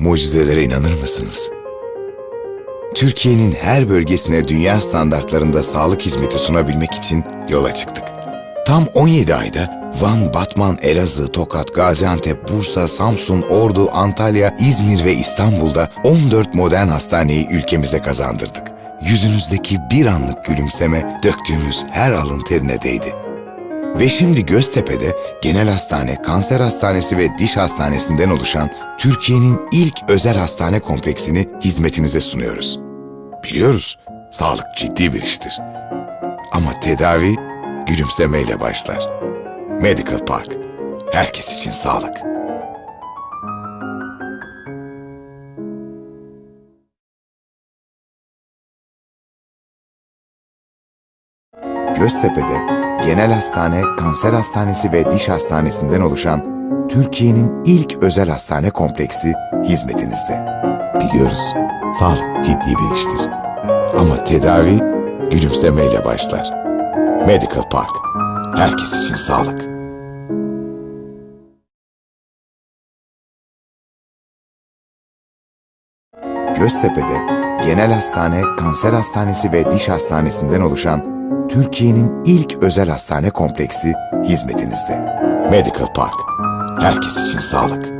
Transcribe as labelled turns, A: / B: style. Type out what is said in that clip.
A: Mucizelere inanır mısınız? Türkiye'nin her bölgesine dünya standartlarında sağlık hizmeti sunabilmek için yola çıktık. Tam 17 ayda Van, Batman, Elazığ, Tokat, Gaziantep, Bursa, Samsun, Ordu, Antalya, İzmir ve İstanbul'da 14 modern hastaneyi ülkemize kazandırdık. Yüzünüzdeki bir anlık gülümseme döktüğümüz her alın terine değdi. Ve şimdi Göztepe'de genel hastane, kanser hastanesi ve diş hastanesinden oluşan Türkiye'nin ilk özel hastane kompleksini hizmetinize sunuyoruz. Biliyoruz, sağlık ciddi bir iştir. Ama tedavi gülümsemeyle başlar. Medical Park, herkes için sağlık. Göztepe'de genel hastane, kanser hastanesi ve diş hastanesinden oluşan Türkiye'nin ilk özel hastane kompleksi hizmetinizde. Biliyoruz, sağlık ciddi bir iştir. Ama tedavi gülümsemeyle başlar. Medical Park, herkes için sağlık. Göztepe'de genel hastane, kanser hastanesi ve diş hastanesinden oluşan Türkiye'nin ilk özel hastane kompleksi hizmetinizde. Medical Park, herkes için sağlık.